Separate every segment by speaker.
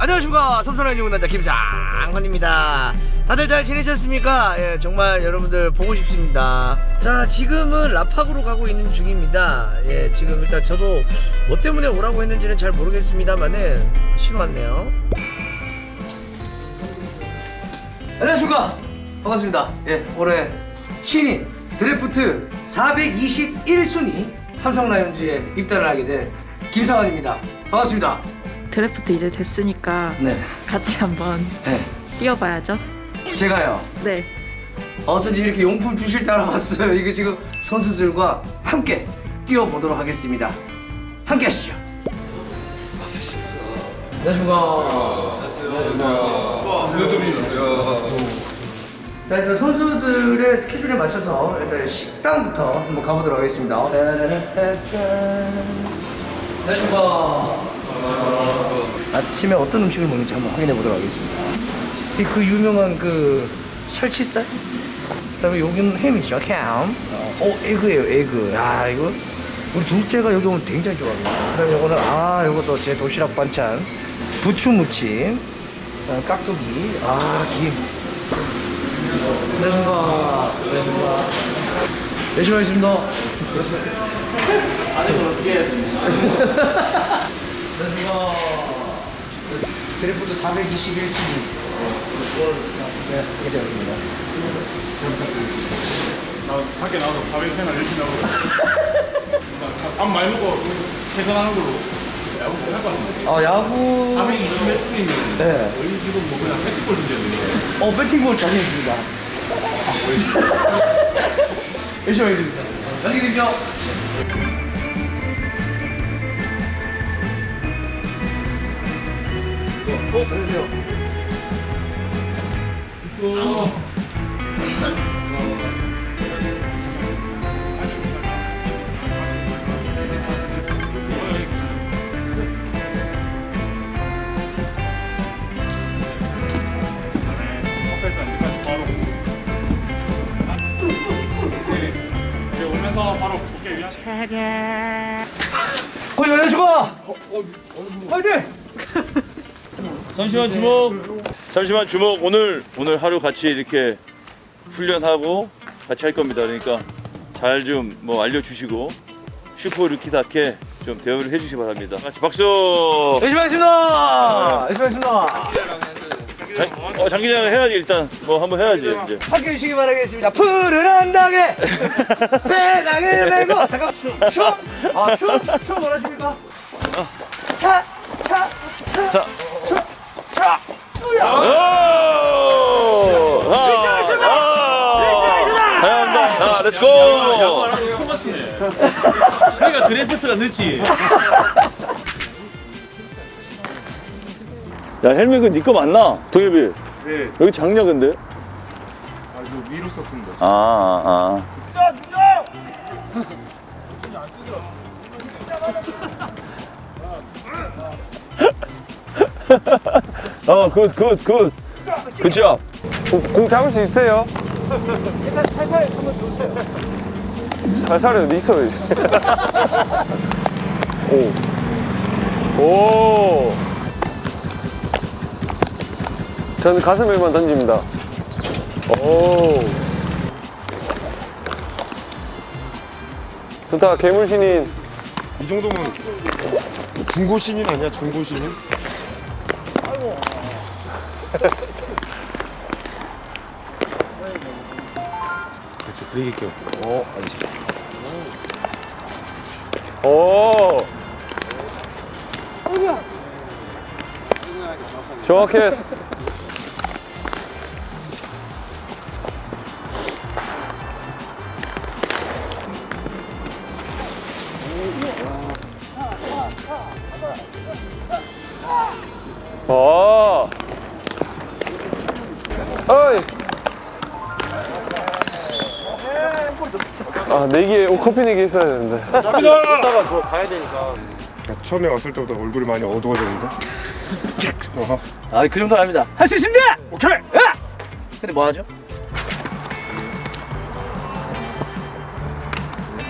Speaker 1: 안녕하십니까. 삼선한 유군단자 김상헌입니다. 다들 잘 지내셨습니까? 예, 정말 여러분들 보고 싶습니다. 자 지금은 라팍으로 가고 있는 중입니다. 예, 지금 일단 저도 뭐 때문에 오라고 했는지는 잘 모르겠습니다만은 신호 왔네요. 안녕하십니까. 반갑습니다. 예, 올해 신인 드래프트 421순위 삼성 라이온즈에 입단을 하게 된 김상헌입니다. 반갑습니다
Speaker 2: 드래프트 이제 됐으니까
Speaker 1: 네,
Speaker 2: 같이 한번
Speaker 1: 네.
Speaker 2: 뛰어봐야죠.
Speaker 1: 제가요?
Speaker 2: 네.
Speaker 1: 어쩐지 이렇게 용품 주실 때 알아봤어요. 이게 지금 선수들과 함께 뛰어보도록 하겠습니다. 함께 하시죠. 자 일단 선수들의 스케줄에 맞춰서 일단 식당부터 한번 가보도록 하겠습니다. 안녕하십니까 아침에 어떤 음식을 먹는지 한번 확인해 보도록 하겠습니다. 이그 유명한 그 살치살? 그 다음에 여기는 햄이죠 햄. 어, 오 에그예요 에그. 야 이거 우리 둘째가 여기 오면 굉장히 좋아합니다. 그 다음에 요거는 아 요것도 제 도시락 반찬. 부추 무침. 그다음에 깍두기. 아김. 안녕하십니까 열심히 하겠습니다. 안녕하십니까 드래프트 421순위. 네, 이렇게 되었습니다.
Speaker 3: 나 밖에 나가서 사회생활 열심히 하고 밥 많이 먹고 퇴근하는 걸로 야구 못할 것 같은데.
Speaker 1: 아 야구.
Speaker 3: 420몇 수있는
Speaker 1: 네.
Speaker 3: 저희 지금 뭐 그냥 패티볼 문제인데
Speaker 1: 어 배팅볼 자신 있습니다. 열심히 하겠습니다. 안녕히 계십시오 어, 안녕하세요.
Speaker 3: 여기까지 바로 네. 이제 오면서 바로 볼게 위하시
Speaker 1: 어, 안녕하십니까. 화이팅!
Speaker 4: 잠시만 주목. 잠시만 주목. 오늘 오늘 하루 같이 이렇게 훈련하고 같이 할 겁니다. 그러니까 잘 좀 뭐 알려주시고 슈퍼 루키답게 좀 대우를 해주시기 바랍니다. 같이 박수.
Speaker 1: 열심히 하겠습니다. 열심히 하겠습니다.
Speaker 4: 장, 어, 장기장 해야지 일단 뭐 한번 해야지 이제.
Speaker 1: 함께 해주시기 바라겠습니다. 푸른 한당에 배낭을 메고 잠깐 춤, 춤, 아 춤, 춤 원하십니까? 차, 차, 차,
Speaker 4: 자.
Speaker 1: 춤, 차,
Speaker 4: 오! 아, 렛츠고!
Speaker 5: 그러니까 드래프트가 늦지.
Speaker 4: 야 헬멧 그네 거 맞나? 동엽이
Speaker 3: 네.
Speaker 4: 여기 작냐 근데?
Speaker 3: 아 이거 위로 썼습니다
Speaker 4: 아, 아, 아. 어, good, good, good. Good job. 공 잡을 수 있어요?
Speaker 1: 일단 살살 한번 들어오세요.
Speaker 4: 살살 어디 있어요? 오. 오. 저는 가슴에만 던집니다. 오. 좋다, 괴물신인.
Speaker 3: 이 정도면 중고 신인 아니야 중고 신인? 그렇지 브레이크 껴. 어 알겠습니다.
Speaker 4: 오. 정확했어. 어. 아, 내기에, 오, 커피 내기 했어야 되는데.
Speaker 3: 처음에 왔을 때보다 얼굴이 많이 어두워졌는데?
Speaker 1: 아, 그 정도 합니다. 할 수 있습니다.
Speaker 3: 오케이!
Speaker 1: 근데 뭐 하죠?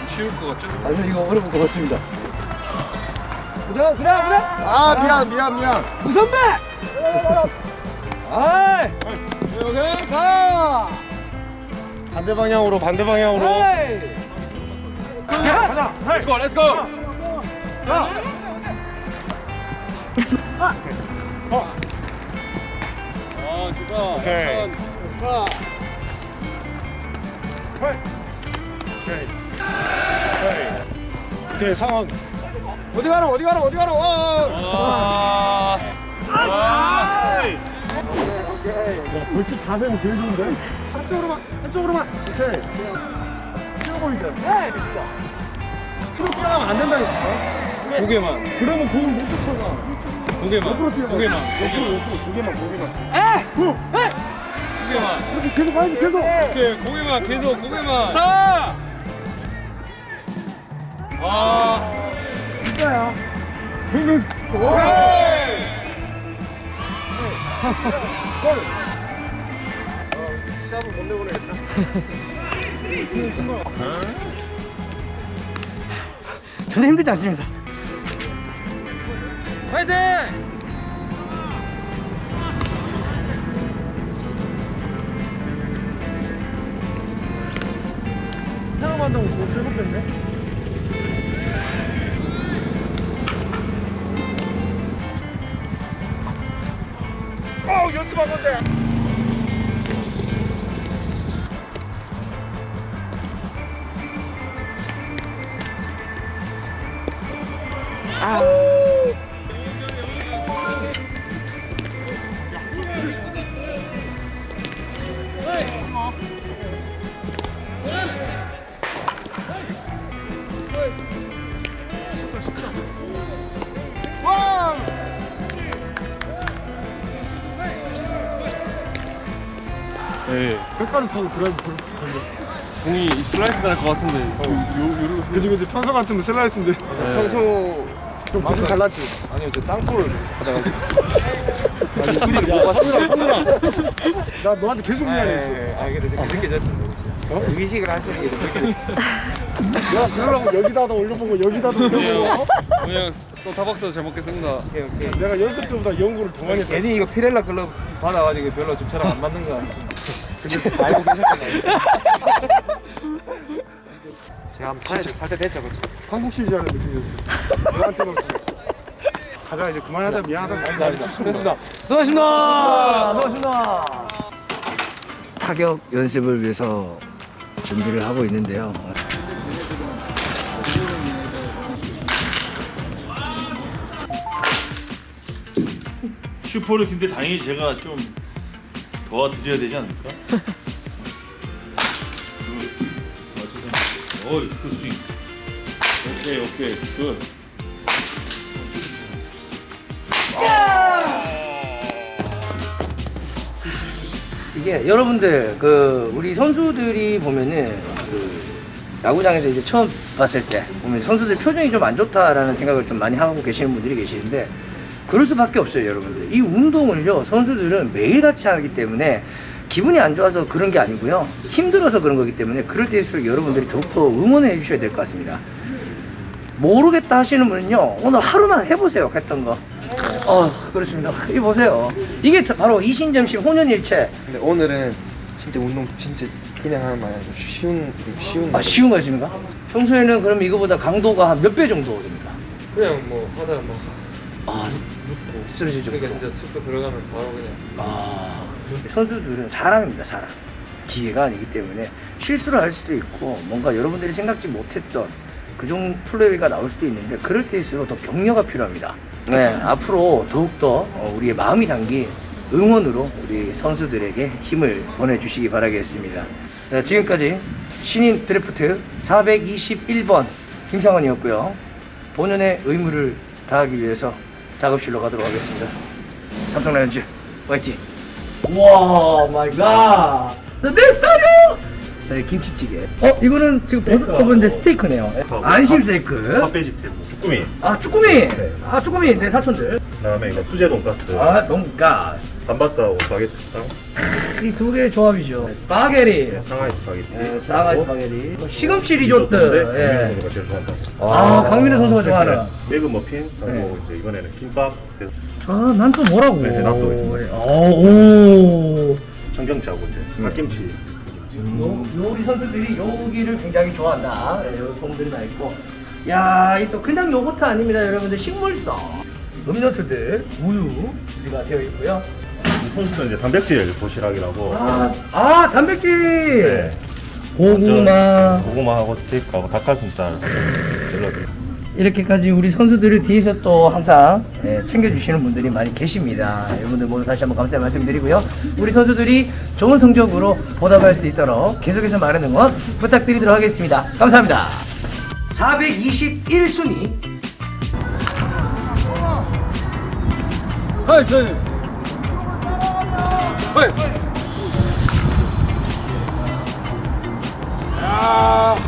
Speaker 5: 쉬울 것 같죠?
Speaker 1: 아니요, 이거 어려운 것 같습니다. 그다음 그다음 그다음
Speaker 6: 아 미안 미안 미안
Speaker 1: 우선배 아이
Speaker 6: 오케이 가 반대 방향으로 반대 방향으로.
Speaker 1: 에이!
Speaker 6: 가자. Let's go let's go
Speaker 3: 가아 좋다.
Speaker 6: 오케이. 가 hey. 오케이. Hey 오케이 상황. 어디 가노 어디 가노 어디 가노? 어.
Speaker 3: 아.
Speaker 6: 야, 벌칙 자세는 제일 좋은데? 한쪽으로만, 한쪽으로만. 오케이. 뛰어 보이게. 네, 앞으로 뛰어가면 안 된다니까.
Speaker 3: 고개만
Speaker 6: 그러면 공을 못 쫓아가.
Speaker 3: 고개만
Speaker 6: 옆으로 뛰어가.
Speaker 3: 고개만
Speaker 6: 옆으로, 옆으로, 고개만, 고개만. 에! 후!
Speaker 3: 고개만
Speaker 6: 이렇게 계속 가야지, 계속.
Speaker 3: 오케이 고개만 계속 고개만
Speaker 6: 자!
Speaker 3: 아
Speaker 6: 진짜야. 공을. 시합을 못 내보내겠다.
Speaker 1: 전혀 힘들지 않습니다
Speaker 3: 화이팅
Speaker 6: 돈 세고 뺐네? 어, 연습한 건데.
Speaker 3: 네.
Speaker 6: 백가루 타고 드라이브 걸려.
Speaker 3: 공이 슬라이스 날 것 같은데. 요, 요,
Speaker 6: 그지 그지. 평소 같으면 슬라이스인데. 평소 좀 구질 달랐지
Speaker 3: 아니요 저 땅볼
Speaker 6: 아니 구질이 뭐가 성훈아. 나 너한테 계속 미안했어
Speaker 3: 아 근데 좀 느껴졌습니다
Speaker 6: 어?
Speaker 3: 의식을 하시는 게
Speaker 6: 야 그러려고 여기다가 올려보고 여기다가 올려보고.
Speaker 3: 그냥 소타박스 잘 먹겠습니다
Speaker 6: 내가 연습 때보다 연구를 더 많이 했다.
Speaker 5: 괜히 이거 피렐라 클럽 받아가지고 별로 좀 저랑 안 맞는 거 같습니다. 근데 알고 계셨구나. 제가 한번 살, 살때 됐죠, 그치?
Speaker 6: 한국 시리즈하는 느낌이었어 너한테만 그래. 가자 이제 그만하자 미안하다
Speaker 5: 아니다. 됐습니다.
Speaker 1: 수고하셨습니다 수고하셨습니다 타격 연습을 위해서 준비를 하고 있는데요
Speaker 4: 슈퍼를 근데 당연히 제가 좀 도와드려야 되지 않을까? 어이 그 스윙 오케이 오케이. Good.
Speaker 1: 이게 여러분들 그 우리 선수들이 보면은 그 야구장에서 이제 처음 봤을 때 보면 선수들 표정이 좀 안 좋다라는 생각을 좀 많이 하고 계시는 분들이 계시는데 그럴 수밖에 없어요 여러분들. 이 운동을요 선수들은 매일같이 하기 때문에 기분이 안 좋아서 그런 게 아니고요 힘들어서 그런 거기 때문에 그럴 때일수록 여러분들이 더욱더 응원해 주셔야 될 것 같습니다 모르겠다 하시는 분은요 오늘 하루만 해보세요 했던 거 어, 그렇습니다. 이 보세요. 이게 바로 이신점심 혼연일체.
Speaker 5: 근데 오늘은 진짜 운동 진짜 그냥 하는 말 아니고 쉬운, 쉬운.
Speaker 1: 아, 쉬운 거 있습니까? 평소에는 그럼 이거보다 강도가 한몇배 정도 됩니까?
Speaker 5: 그냥 뭐 하다 뭐
Speaker 1: 아, 쓰러지죠.
Speaker 5: 그러니까 진짜 쑥 들어가면 바로 그냥.
Speaker 1: 아, 선수들은 사람입니다, 사람. 기회가 아니기 때문에 실수를 할 수도 있고 뭔가 여러분들이 생각지 못했던 그종 플레이가 나올 수도 있는데 그럴 때일수록 더 격려가 필요합니다. 네, 앞으로 더욱더 어, 우리의 마음이 담긴 응원으로 우리 선수들에게 힘을 보내주시기 바라겠습니다. 네, 지금까지 신인 드래프트 421번 김상원이었고요. 본연의 의무를 다하기 위해서 작업실로 가도록 하겠습니다. 삼성 라이온즈 화이팅! 와 마이 갓! 내 스타일이요! 자, 이 김치찌개. 어, 이거는 지금 버섯 버블인데 스테이크네요. 안심 스테이크.
Speaker 4: 아, 팥배지 때문에
Speaker 7: 쭈꾸미
Speaker 1: 아 쭈꾸미. 아 쭈꾸미 내 사촌들.
Speaker 7: 그다음에 이거 수제 돈가스
Speaker 1: 아 돈가스.
Speaker 7: 단바스하고 스파게티랑
Speaker 1: 이 두 개의 조합이죠. 스파게티.
Speaker 7: 상하이 스파게티
Speaker 1: 예, 싸가지 스파게티. 시금치
Speaker 7: 리조또.
Speaker 1: 예.
Speaker 7: 강민호 선수가 제일 좋아한다
Speaker 1: 아, 강민호 선수가 좋아하는.
Speaker 7: egg 머핀 그리고
Speaker 1: 네.
Speaker 7: 이제 이번에는 김밥
Speaker 1: 아, 난 또 뭐라고?
Speaker 7: 네, 나도 있습니다.
Speaker 1: 어, 오.
Speaker 7: 청경채하고 이제 갓김치
Speaker 1: 요, 요리 선수들이 요기를 굉장히 좋아한다. 네, 요 소문들이 나 있고. 야, 이 또 그냥 요거트 아닙니다, 여러분들. 식물성. 음료수들, 우유가 되어 있고요.
Speaker 7: 이 선수는 이제 단백질 도시락이라고
Speaker 1: 아, 아 단백질!
Speaker 7: 네.
Speaker 1: 고구마.
Speaker 7: 고구마하고 스테이크하고 닭가슴살
Speaker 1: 이렇게까지 우리 선수들을 뒤에서 또 항상 예, 챙겨주시는 분들이 많이 계십니다. 여러분들 모두 다시 한번 감사의 말씀드리고요. 우리 선수들이 좋은 성적으로 보답할 수 있도록 계속해서 많은 응원 부탁드리도록 하겠습니다. 감사합니다. 421순위.
Speaker 3: 야